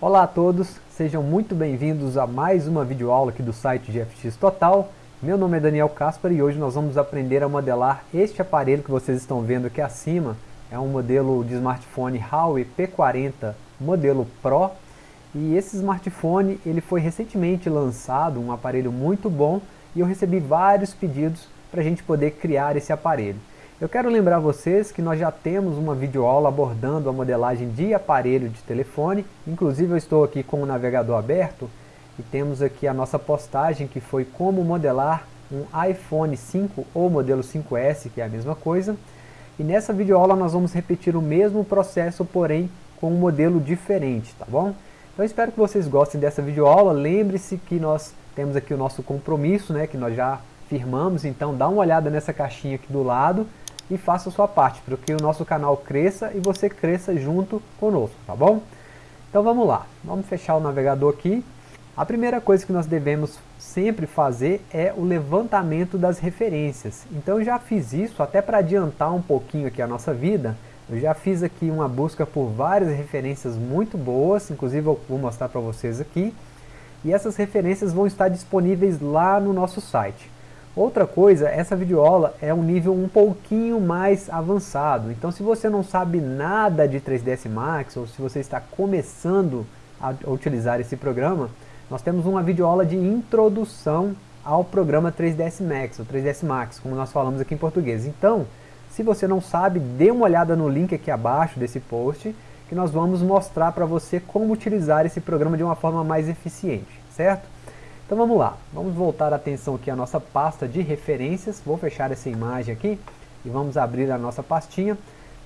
Olá a todos, sejam muito bem-vindos a mais uma videoaula aqui do site GFX Total. Meu nome é Daniel Caspar e hoje nós vamos aprender a modelar este aparelho que vocês estão vendo aqui acima. É um modelo de smartphone Huawei P40 modelo Pro. E esse smartphone ele foi recentemente lançado, um aparelho muito bom, e eu recebi vários pedidos para a gente poder criar esse aparelho. Eu quero lembrar vocês que nós já temos uma videoaula abordando a modelagem de aparelho de telefone, inclusive eu estou aqui com o navegador aberto e temos aqui a nossa postagem que foi como modelar um iPhone 5 ou modelo 5S, que é a mesma coisa. E nessa videoaula nós vamos repetir o mesmo processo, porém com um modelo diferente, tá bom? Então espero que vocês gostem dessa videoaula, lembre-se que nós temos aqui o nosso compromisso, né, que nós já firmamos, então dá uma olhada nessa caixinha aqui do lado, e faça sua parte, para que o nosso canal cresça e você cresça junto conosco, tá bom? Então vamos lá, vamos fechar o navegador aqui. A primeira coisa que nós devemos sempre fazer é o levantamento das referências. Então eu já fiz isso, até para adiantar um pouquinho aqui a nossa vida, eu já fiz aqui uma busca por várias referências muito boas, inclusive eu vou mostrar para vocês aqui. E essas referências vão estar disponíveis lá no nosso site. Outra coisa, essa videoaula é um nível um pouquinho mais avançado. Então se você não sabe nada de 3ds Max, ou se você está começando a utilizar esse programa, nós temos uma videoaula de introdução ao programa 3ds Max, ou 3ds Max, como nós falamos aqui em português. Então, se você não sabe, dê uma olhada no link aqui abaixo desse post, que nós vamos mostrar para você como utilizar esse programa de uma forma mais eficiente, certo? Então vamos lá, vamos voltar a atenção aqui à nossa pasta de referências, vou fechar essa imagem aqui e vamos abrir a nossa pastinha.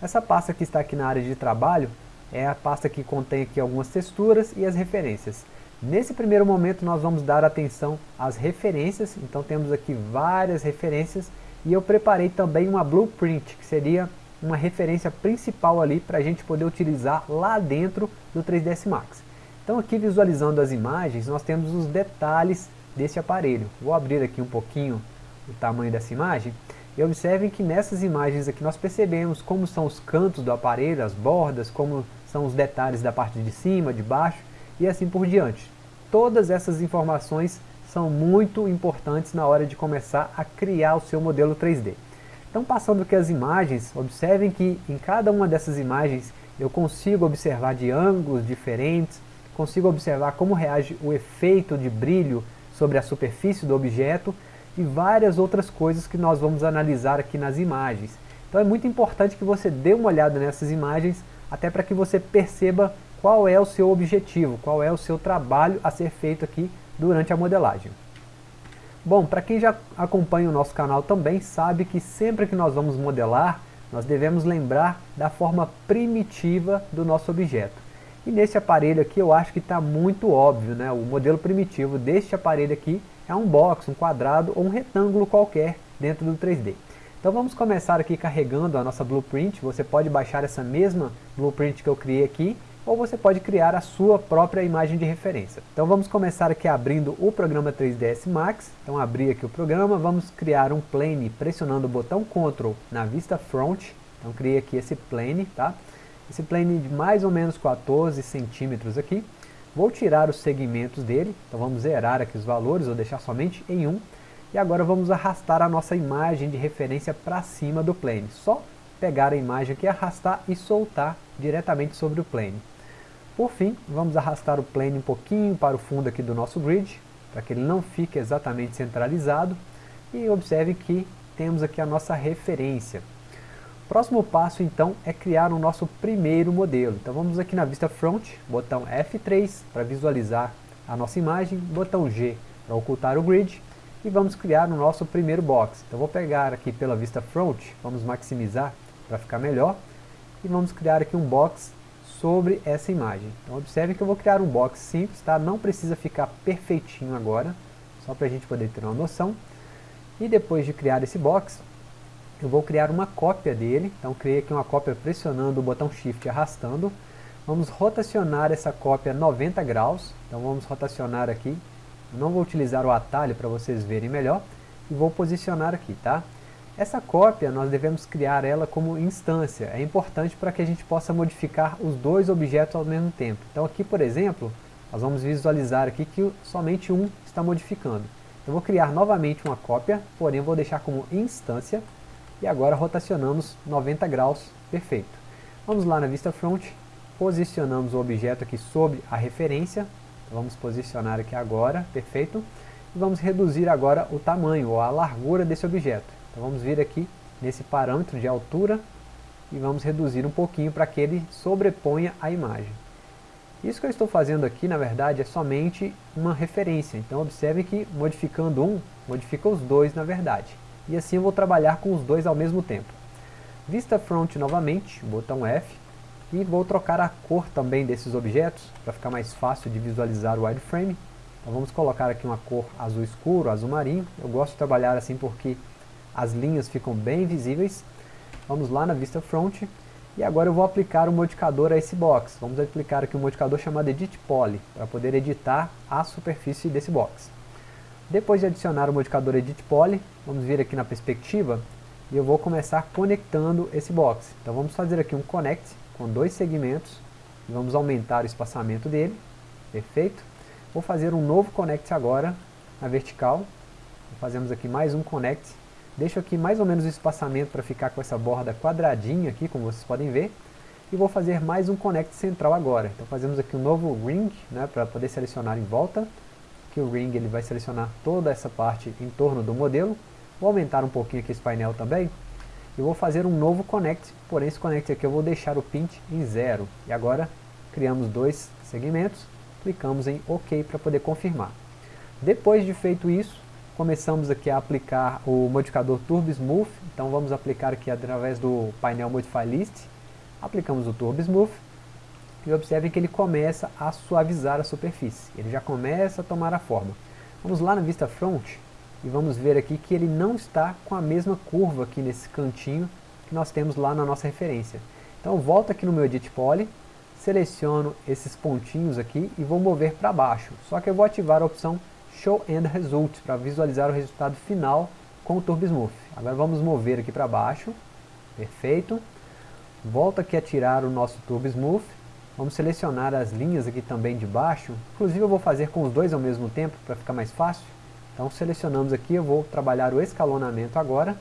Essa pasta que está aqui na área de trabalho é a pasta que contém aqui algumas texturas e as referências. Nesse primeiro momento nós vamos dar atenção às referências, então temos aqui várias referências e eu preparei também uma blueprint, que seria uma referência principal ali para a gente poder utilizar lá dentro do 3ds Max. Então aqui visualizando as imagens, nós temos os detalhes desse aparelho. Vou abrir aqui um pouquinho o tamanho dessa imagem. E observem que nessas imagens aqui nós percebemos como são os cantos do aparelho, as bordas, como são os detalhes da parte de cima, de baixo e assim por diante. Todas essas informações são muito importantes na hora de começar a criar o seu modelo 3D. Então passando aqui as imagens, observem que em cada uma dessas imagens eu consigo observar de ângulos diferentes, consigo observar como reage o efeito de brilho sobre a superfície do objeto e várias outras coisas que nós vamos analisar aqui nas imagens. Então é muito importante que você dê uma olhada nessas imagens, até para que você perceba qual é o seu objetivo, qual é o seu trabalho a ser feito aqui durante a modelagem. Bom, para quem já acompanha o nosso canal também sabe que sempre que nós vamos modelar, nós devemos lembrar da forma primitiva do nosso objeto. E nesse aparelho aqui eu acho que está muito óbvio, né? O modelo primitivo deste aparelho aqui é um box, um quadrado ou um retângulo qualquer dentro do 3D. Então vamos começar aqui carregando a nossa blueprint, você pode baixar essa mesma blueprint que eu criei aqui, ou você pode criar a sua própria imagem de referência. Então vamos começar aqui abrindo o programa 3ds Max, então abrir aqui o programa, vamos criar um plane pressionando o botão Ctrl na vista front, então criei aqui esse plane, tá? Esse plane de mais ou menos 14 centímetros aqui. Vou tirar os segmentos dele, então vamos zerar aqui os valores, ou deixar somente em 1. E agora vamos arrastar a nossa imagem de referência para cima do plane. Só pegar a imagem aqui, arrastar e soltar diretamente sobre o plane. Por fim, vamos arrastar o plane um pouquinho para o fundo aqui do nosso grid, para que ele não fique exatamente centralizado. E observe que temos aqui a nossa referência. Próximo passo então é criar o nosso primeiro modelo. Então vamos aqui na vista front, botão F3 para visualizar a nossa imagem, botão G para ocultar o grid e vamos criar o nosso primeiro box. Então vou pegar aqui pela vista front, vamos maximizar para ficar melhor e vamos criar aqui um box sobre essa imagem. Então observe que eu vou criar um box simples, tá? não precisa ficar perfeitinho agora, só para a gente poder ter uma noção. E depois de criar esse box, eu vou criar uma cópia dele, então criei aqui uma cópia pressionando o botão Shift e arrastando. Vamos rotacionar essa cópia 90 graus, então vamos rotacionar aqui. Eu não vou utilizar o atalho para vocês verem melhor, e vou posicionar aqui, tá? Essa cópia nós devemos criar ela como instância, é importante para que a gente possa modificar os dois objetos ao mesmo tempo. Então aqui por exemplo, nós vamos visualizar aqui que somente um está modificando. Eu vou criar novamente uma cópia, porém vou deixar como instância, e agora rotacionamos 90 graus, perfeito. Vamos lá na vista front, posicionamos o objeto aqui sobre a referência, vamos posicionar aqui agora, perfeito, e vamos reduzir agora o tamanho, ou a largura desse objeto. Então vamos vir aqui nesse parâmetro de altura e vamos reduzir um pouquinho para que ele sobreponha a imagem. Isso que eu estou fazendo aqui, na verdade, é somente uma referência. Então observe que modificando um, modifica os dois na verdade. E assim eu vou trabalhar com os dois ao mesmo tempo. Vista Front novamente, botão F, e vou trocar a cor também desses objetos, para ficar mais fácil de visualizar o wireframe. Então vamos colocar aqui uma cor azul escuro, azul marinho. Eu gosto de trabalhar assim porque as linhas ficam bem visíveis. Vamos lá na vista front. E agora eu vou aplicar o modificador a esse box. Vamos aplicar aqui um modificador chamado Edit Poly, para poder editar a superfície desse box. Depois de adicionar o modificador Edit Poly, vamos vir aqui na perspectiva e eu vou começar conectando esse box. Então vamos fazer aqui um connect com dois segmentos e vamos aumentar o espaçamento dele. Perfeito. Vou fazer um novo connect agora na vertical. Fazemos aqui mais um connect Deixo aqui mais ou menos o espaçamento para ficar com essa borda quadradinha aqui, como vocês podem ver. E vou fazer mais um connect central agora. Então fazemos aqui um novo ring, né, para poder selecionar em volta. Que o ring ele vai selecionar toda essa parte em torno do modelo. Vou aumentar um pouquinho aqui esse painel também. E vou fazer um novo connect, porém esse connect aqui eu vou deixar o pint em zero. E agora criamos dois segmentos, clicamos em OK para poder confirmar. Depois de feito isso, começamos aqui a aplicar o modificador Turbo Smooth, então vamos aplicar aqui através do painel Modify List, aplicamos o Turbo Smooth, e observem que ele começa a suavizar a superfície, ele já começa a tomar a forma. Vamos lá na vista front, e vamos ver aqui que ele não está com a mesma curva aqui nesse cantinho que nós temos lá na nossa referência. Então volto aqui no meu Edit Poly, seleciono esses pontinhos aqui e vou mover para baixo, só que eu vou ativar a opção Show End Results, para visualizar o resultado final com o Turbo Smooth. Agora vamos mover aqui para baixo, perfeito. Volta aqui a tirar o nosso Turbo Smooth. Vamos selecionar as linhas aqui também de baixo. Inclusive eu vou fazer com os dois ao mesmo tempo, para ficar mais fácil. Então selecionamos aqui, eu vou trabalhar o escalonamento agora.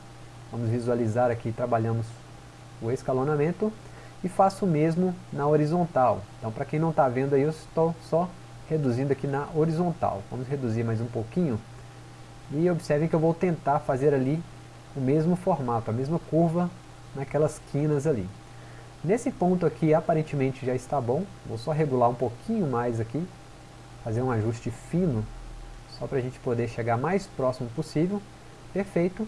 Vamos visualizar aqui, trabalhamos o escalonamento. E faço o mesmo na horizontal. Então para quem não está vendo aí, eu estou só reduzindo aqui na horizontal. Vamos reduzir mais um pouquinho. E observem que eu vou tentar fazer ali o mesmo formato, a mesma curva naquelas quinas ali. Nesse ponto aqui aparentemente já está bom. Vou só regular um pouquinho mais aqui. Fazer um ajuste fino. Só para a gente poder chegar mais próximo possível. Perfeito.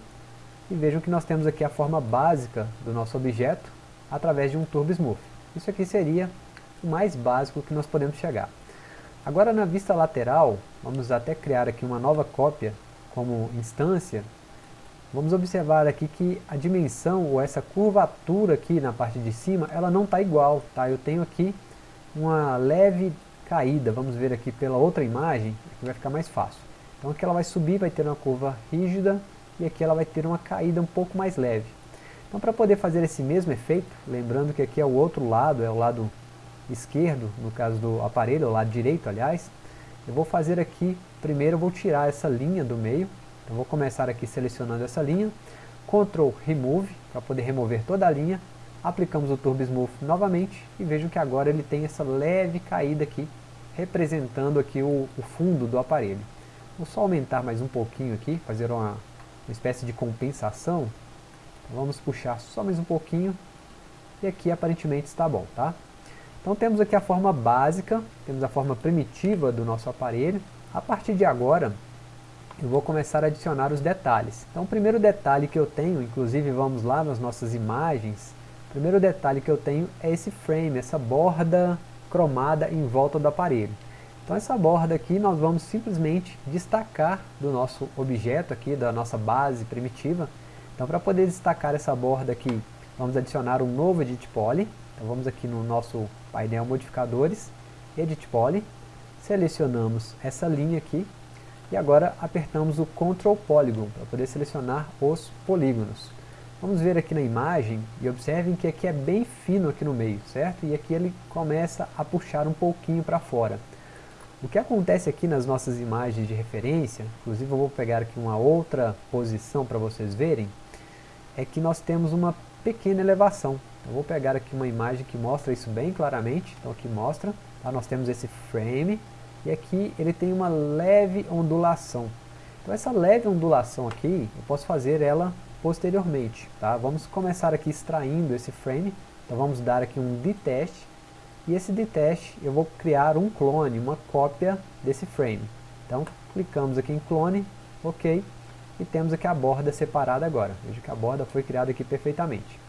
E vejam que nós temos aqui a forma básica do nosso objeto através de um Turbo Smooth. Isso aqui seria o mais básico que nós podemos chegar. Agora na vista lateral, vamos até criar aqui uma nova cópia como instância. Vamos observar aqui que a dimensão ou essa curvatura aqui na parte de cima, ela não está igual, tá? Eu tenho aqui uma leve caída, vamos ver aqui pela outra imagem, que vai ficar mais fácil. Então aqui ela vai subir, vai ter uma curva rígida e aqui ela vai ter uma caída um pouco mais leve. Então para poder fazer esse mesmo efeito, lembrando que aqui é o outro lado, é o lado esquerdo, no caso do aparelho, o lado direito, aliás, eu vou fazer aqui, primeiro eu vou tirar essa linha do meio, então vou começar aqui selecionando essa linha, Ctrl Remove, para poder remover toda a linha, aplicamos o Turbo Smooth novamente, e vejam que agora ele tem essa leve caída aqui, representando aqui o, o fundo do aparelho. Vou só aumentar mais um pouquinho aqui, fazer uma, uma espécie de compensação, então vamos puxar só mais um pouquinho, e aqui aparentemente está bom, tá? Então temos aqui a forma básica, temos a forma primitiva do nosso aparelho. A partir de agora, eu vou começar a adicionar os detalhes. Então o primeiro detalhe que eu tenho, inclusive vamos lá nas nossas imagens, o primeiro detalhe que eu tenho é esse frame, essa borda cromada em volta do aparelho. Então essa borda aqui nós vamos simplesmente destacar do nosso objeto aqui, da nossa base primitiva. Então para poder destacar essa borda aqui, vamos adicionar um novo Edit Poly. Então vamos aqui no nosso painel modificadores, Edit Poly, selecionamos essa linha aqui, E agora apertamos o Ctrl Polygon para poder selecionar os polígonos. Vamos ver aqui na imagem e observem que aqui é bem fino aqui no meio, certo? E aqui ele começa a puxar um pouquinho para fora. O que acontece aqui nas nossas imagens de referência, inclusive eu vou pegar aqui uma outra posição para vocês verem, é que nós temos uma pequena elevação. Eu vou pegar aqui uma imagem que mostra isso bem claramente, então aqui mostra, tá? nós temos esse frame, e aqui ele tem uma leve ondulação. Então essa leve ondulação aqui, eu posso fazer ela posteriormente. Tá? Vamos começar aqui extraindo esse frame. Então vamos dar aqui um detach. E esse detach eu vou criar um clone, uma cópia desse frame. Então clicamos aqui em clone, ok. E temos aqui a borda separada agora. Veja que a borda foi criada aqui perfeitamente.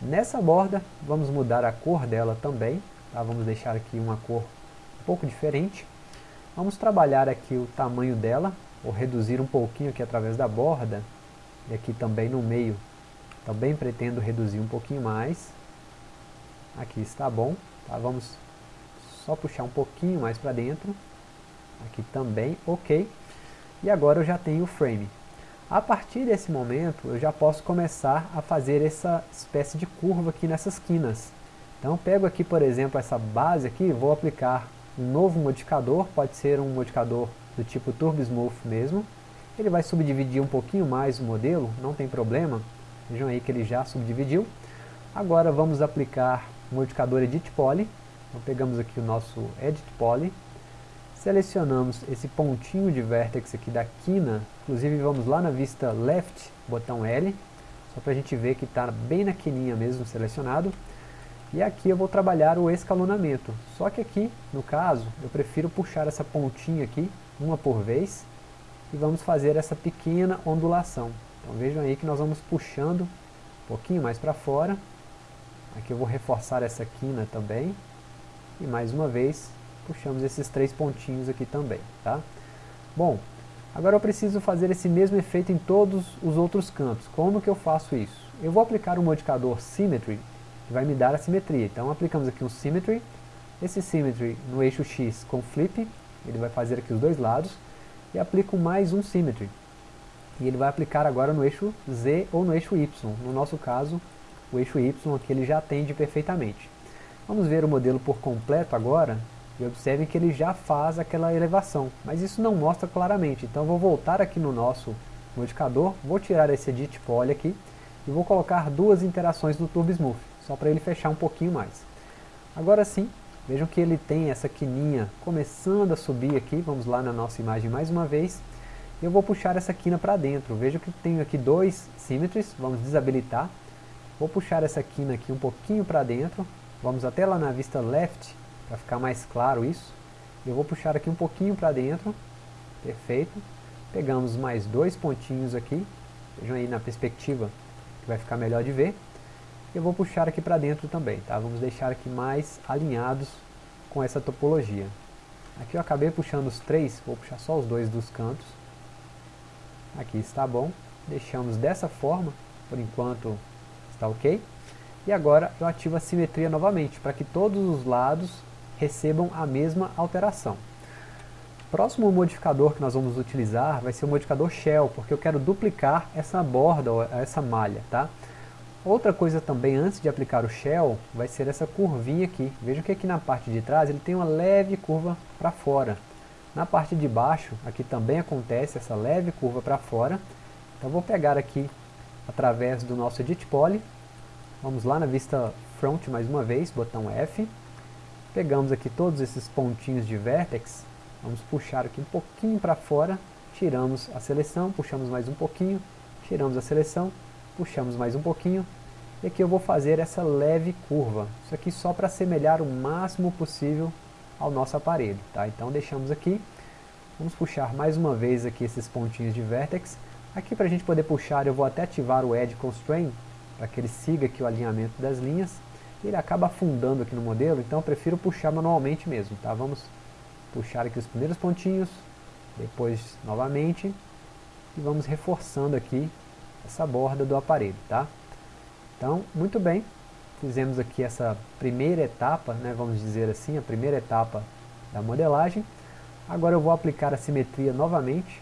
Nessa borda, vamos mudar a cor dela também. Tá? Vamos deixar aqui uma cor um pouco diferente. Vamos trabalhar aqui o tamanho dela, ou reduzir um pouquinho aqui através da borda, e aqui também no meio, também pretendo reduzir um pouquinho mais. Aqui está bom. Tá? Vamos só puxar um pouquinho mais para dentro. Aqui também, ok. E agora eu já tenho o frame. A partir desse momento, eu já posso começar a fazer essa espécie de curva aqui nessas quinas. Então, pego aqui, por exemplo, essa base aqui, vou aplicar novo modificador, pode ser um modificador do tipo Turbo Smooth mesmo, ele vai subdividir um pouquinho mais o modelo, não tem problema. Vejam aí que ele já subdividiu. Agora vamos aplicar o modificador Edit Poly. Então pegamos aqui o nosso Edit Poly. Selecionamos esse pontinho de vértex aqui da quina. Inclusive vamos lá na vista Left, botão L. Só para a gente ver que está bem na quininha mesmo selecionado. E aqui eu vou trabalhar o escalonamento. Só que aqui, no caso, eu prefiro puxar essa pontinha aqui, uma por vez e vamos fazer essa pequena ondulação. Então vejam aí que nós vamos puxando um pouquinho mais para fora. Aqui eu vou reforçar essa quina também. E mais uma vez, puxamos esses três pontinhos aqui também, tá? Bom, agora eu preciso fazer esse mesmo efeito em todos os outros cantos. Como que eu faço isso? Eu vou aplicar o modificador Symmetry, que vai me dar a simetria. Então aplicamos aqui um Symmetry, esse Symmetry no eixo X com Flip, ele vai fazer aqui os dois lados, e aplico mais um Symmetry. E ele vai aplicar agora no eixo Z ou no eixo Y. No nosso caso, o eixo Y aqui ele já atende perfeitamente. Vamos ver o modelo por completo agora, e observem que ele já faz aquela elevação, mas isso não mostra claramente. Então vou voltar aqui no nosso modificador, vou tirar esse Edit Poly aqui, e vou colocar duas interações no Turbo Smooth, só para ele fechar um pouquinho mais. Agora sim, Vejam que ele tem essa quininha começando a subir aqui, vamos lá na nossa imagem mais uma vez. Eu vou puxar essa quina para dentro, veja que tenho aqui dois symmetries, vamos desabilitar. Vou puxar essa quina aqui um pouquinho para dentro, vamos até lá na vista left, para ficar mais claro isso. Eu vou puxar aqui um pouquinho para dentro, perfeito. Pegamos mais dois pontinhos aqui, vejam aí na perspectiva que vai ficar melhor de ver eu vou puxar aqui para dentro também, tá? Vamos deixar aqui mais alinhados com essa topologia. Aqui eu acabei puxando os três, vou puxar só os dois dos cantos. Aqui está bom. Deixamos dessa forma, por enquanto está ok. E agora eu ativo a simetria novamente, para que todos os lados recebam a mesma alteração. Próximo modificador que nós vamos utilizar vai ser o modificador Shell, porque eu quero duplicar essa borda, essa malha, tá? Outra coisa também, antes de aplicar o Shell, vai ser essa curvinha aqui. Vejam que aqui na parte de trás ele tem uma leve curva para fora. Na parte de baixo, aqui também acontece essa leve curva para fora. Então vou pegar aqui, através do nosso Edit Poly, vamos lá na vista Front mais uma vez, botão F. Pegamos aqui todos esses pontinhos de Vertex, vamos puxar aqui um pouquinho para fora, tiramos a seleção, puxamos mais um pouquinho, tiramos a seleção, puxamos mais um pouquinho, e aqui eu vou fazer essa leve curva, isso aqui só para assemelhar o máximo possível ao nosso aparelho, tá? Então deixamos aqui, vamos puxar mais uma vez aqui esses pontinhos de vertex, aqui para a gente poder puxar eu vou até ativar o Edge Constraint, para que ele siga aqui o alinhamento das linhas, ele acaba afundando aqui no modelo, então eu prefiro puxar manualmente mesmo, tá? Vamos puxar aqui os primeiros pontinhos, depois novamente, e vamos reforçando aqui essa borda do aparelho, tá? Então, muito bem, fizemos aqui essa primeira etapa, né, vamos dizer assim, a primeira etapa da modelagem. Agora eu vou aplicar a simetria novamente,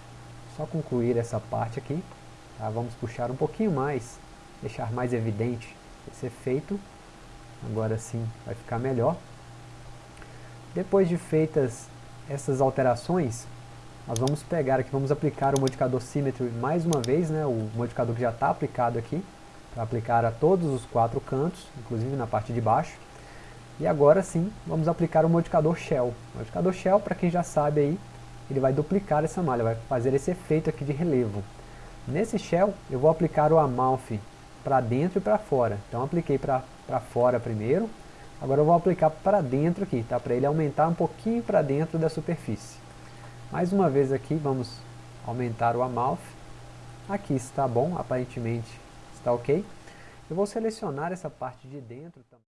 só concluir essa parte aqui. Tá? Vamos puxar um pouquinho mais, deixar mais evidente esse efeito. Agora sim vai ficar melhor. Depois de feitas essas alterações, nós vamos pegar aqui, vamos aplicar o modificador Symmetry mais uma vez, né, o modificador que já está aplicado aqui, para aplicar a todos os quatro cantos, inclusive na parte de baixo. E agora sim, vamos aplicar o modificador Shell. O modificador Shell, para quem já sabe aí, ele vai duplicar essa malha, vai fazer esse efeito aqui de relevo. Nesse Shell, eu vou aplicar o Amalfi para dentro e para fora. Então apliquei para fora primeiro, agora eu vou aplicar para dentro aqui, tá? para ele aumentar um pouquinho para dentro da superfície. Mais uma vez aqui, vamos aumentar o Amalfi. Aqui está bom, aparentemente está ok. Eu vou selecionar essa parte de dentro também.